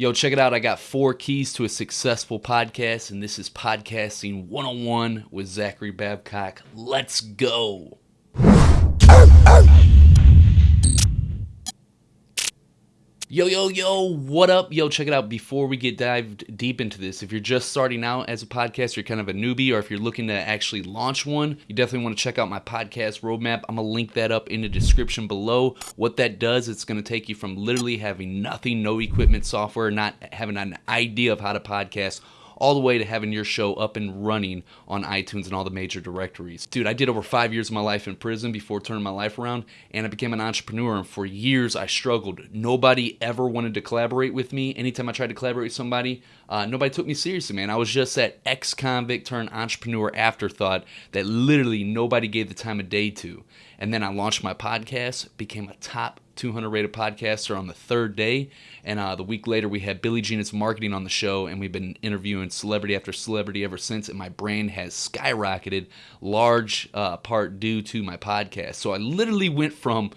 Yo, check it out. I got four keys to a successful podcast, and this is Podcasting 101 with Zachary Babcock. Let's go. Yo, yo, yo, what up? Yo, check it out. Before we get dived deep into this, if you're just starting out as a podcast, you're kind of a newbie, or if you're looking to actually launch one, you definitely want to check out my podcast roadmap. I'm going to link that up in the description below. What that does, it's going to take you from literally having nothing, no equipment, software, not having an idea of how to podcast all the way to having your show up and running on iTunes and all the major directories. Dude, I did over five years of my life in prison before turning my life around, and I became an entrepreneur. And for years, I struggled. Nobody ever wanted to collaborate with me. Anytime I tried to collaborate with somebody, uh, nobody took me seriously, man. I was just that ex convict turned entrepreneur afterthought that literally nobody gave the time of day to. And then I launched my podcast, became a top 200 rated podcasts are on the third day. And uh, the week later, we had Billy Gene Is Marketing on the show, and we've been interviewing celebrity after celebrity ever since. And my brand has skyrocketed, large uh, part due to my podcast. So I literally went from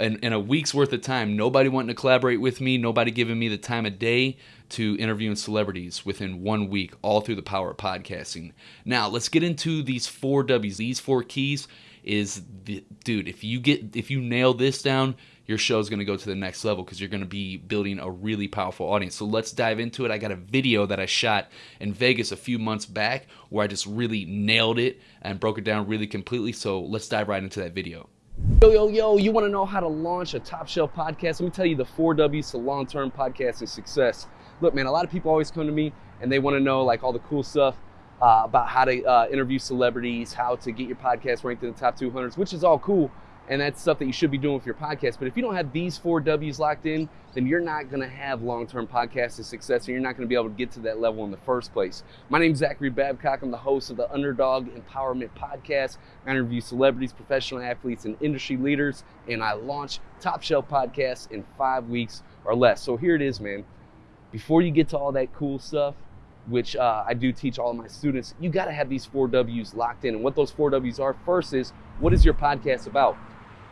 in, in, a week's worth of time, nobody wanting to collaborate with me, nobody giving me the time of day to interviewing celebrities within one week, all through the power of podcasting. Now, let's get into these four W's. These four keys is the dude. If you get if you nail this down, your show is going to go to the next level because you're going to be building a really powerful audience. So let's dive into it. I got a video that I shot in Vegas a few months back where I just really nailed it and broke it down really completely. So let's dive right into that video. Yo, yo, yo, you want to know how to launch a top shelf podcast? Let me tell you the four W's to long term podcasting success. Look, man, a lot of people always come to me and they want to know like all the cool stuff uh, about how to uh, interview celebrities, how to get your podcast ranked in the top 200s, which is all cool. And that's stuff that you should be doing with your podcast. But if you don't have these four W's locked in, then you're not going to have long term podcasting success and you're not going to be able to get to that level in the first place. My name is Zachary Babcock. I'm the host of the Underdog Empowerment Podcast. I interview celebrities, professional athletes, and industry leaders. And I launch top shelf podcasts in five weeks or less. So here it is, man. Before you get to all that cool stuff, which uh, I do teach all of my students, you got to have these four W's locked in. And what those four W's are first is what is your podcast about?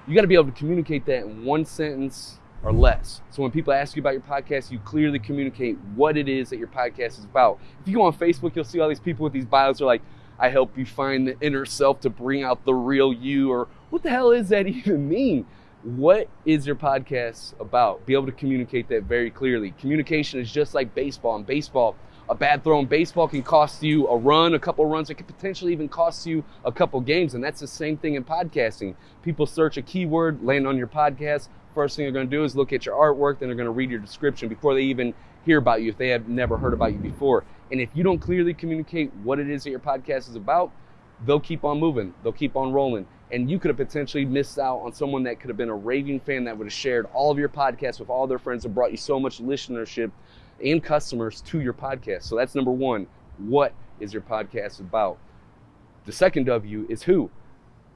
You got to be able to communicate that in one sentence or less. So when people ask you about your podcast, you clearly communicate what it is that your podcast is about. If you go on Facebook, you'll see all these people with these bios are like, I help you find the inner self to bring out the real you, or what the hell is that even mean? What is your podcast about? Be able to communicate that very clearly. Communication is just like baseball. In baseball, a bad throw in baseball can cost you a run, a couple runs. It could potentially even cost you a couple games. And that's the same thing in podcasting. People search a keyword, land on your podcast. First thing they're going to do is look at your artwork, then they're going to read your description before they even hear about you if they have never heard about you before. And if you don't clearly communicate what it is that your podcast is about, they'll keep on moving, they'll keep on rolling. And you could have potentially missed out on someone that could have been a raving fan that would have shared all of your podcasts with all their friends and brought you so much listenership and customers to your podcast. So that's number one. What is your podcast about? The second W is who.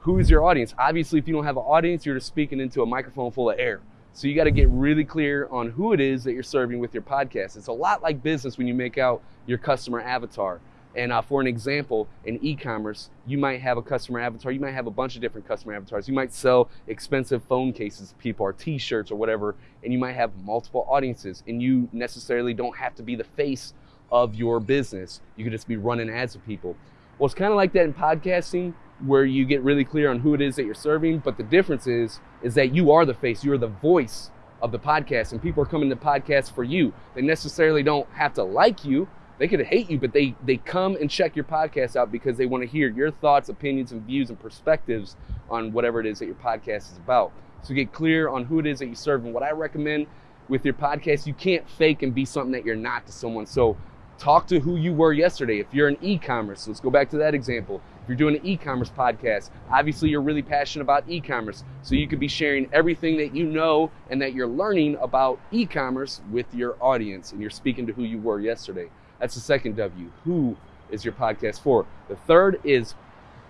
Who is your audience? Obviously, if you don't have an audience, you're just speaking into a microphone full of air. So you got to get really clear on who it is that you're serving with your podcast. It's a lot like business when you make out your customer avatar. And uh, for an example, in e-commerce, you might have a customer avatar. You might have a bunch of different customer avatars. You might sell expensive phone cases people or T-shirts or whatever, and you might have multiple audiences. And you necessarily don't have to be the face of your business. You could just be running ads to people. Well, it's kind of like that in podcasting, where you get really clear on who it is that you're serving. But the difference is, is that you are the face. You are the voice of the podcast, and people are coming to podcasts for you. They necessarily don't have to like you they could hate you, but they they come and check your podcast out because they want to hear your thoughts, opinions, and views and perspectives on whatever it is that your podcast is about. So get clear on who it is that you serve. And what I recommend with your podcast, you can't fake and be something that you're not to someone. So talk to who you were yesterday. If you're an e-commerce, let's go back to that example. If you're doing an e-commerce podcast, obviously you're really passionate about e-commerce. So you could be sharing everything that you know and that you're learning about e-commerce with your audience and you're speaking to who you were yesterday. That's the second W. Who is your podcast for? The third is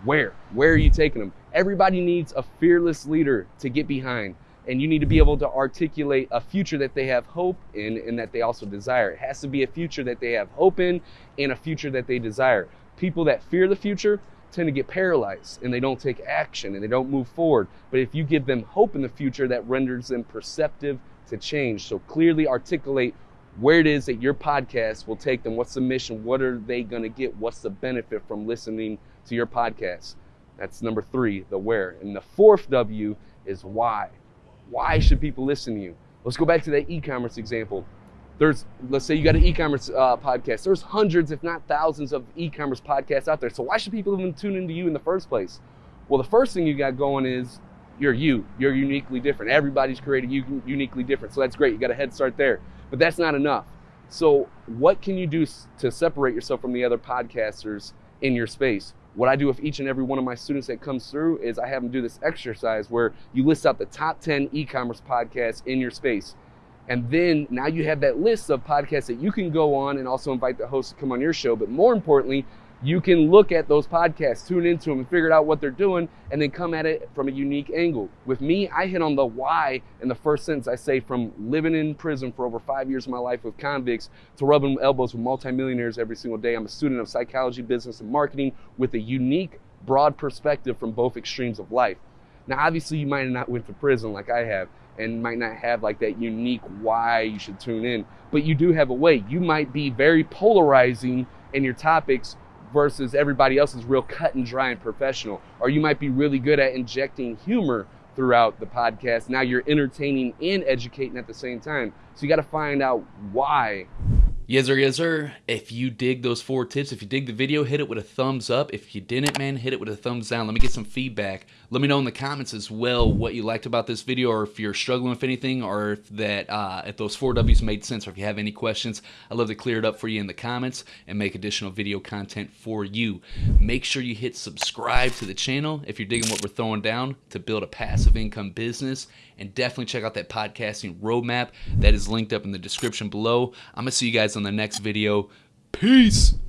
where. Where are you taking them? Everybody needs a fearless leader to get behind. And you need to be able to articulate a future that they have hope in and that they also desire. It has to be a future that they have hope in and a future that they desire. People that fear the future tend to get paralyzed and they don't take action and they don't move forward. But if you give them hope in the future, that renders them perceptive to change. So clearly articulate where it is that your podcast will take them. What's the mission? What are they going to get? What's the benefit from listening to your podcast? That's number three, the where. And the fourth W is why. Why should people listen to you? Let's go back to that e commerce example. There's, let's say you got an e commerce uh, podcast. There's hundreds, if not thousands, of e commerce podcasts out there. So why should people even tune into you in the first place? Well, the first thing you got going is you're you. You're uniquely different. Everybody's created you uniquely different. So that's great. You got a head start there. But that's not enough. So, what can you do to separate yourself from the other podcasters in your space? What I do with each and every one of my students that comes through is I have them do this exercise where you list out the top 10 e commerce podcasts in your space. And then now you have that list of podcasts that you can go on and also invite the host to come on your show. But more importantly, you can look at those podcasts, tune into them, and figure out what they're doing, and then come at it from a unique angle. With me, I hit on the why in the first sentence. I say from living in prison for over five years of my life with convicts to rubbing elbows with multimillionaires every single day. I'm a student of psychology, business, and marketing with a unique, broad perspective from both extremes of life. Now, obviously, you might not went to prison like I have, and might not have like that unique why you should tune in, but you do have a way. You might be very polarizing in your topics versus everybody else is real cut and dry and professional. Or you might be really good at injecting humor throughout the podcast. Now you're entertaining and educating at the same time. So you got to find out why Yes, sir, yes, sir. If you dig those four tips, if you dig the video, hit it with a thumbs up. If you didn't, man, hit it with a thumbs down. Let me get some feedback. Let me know in the comments as well what you liked about this video, or if you're struggling with anything, or if that uh, if those four W's made sense, or if you have any questions. I'd love to clear it up for you in the comments and make additional video content for you. Make sure you hit subscribe to the channel if you're digging what we're throwing down to build a passive income business, and definitely check out that podcasting roadmap that is linked up in the description below. I'm gonna see you guys on the next video. Peace.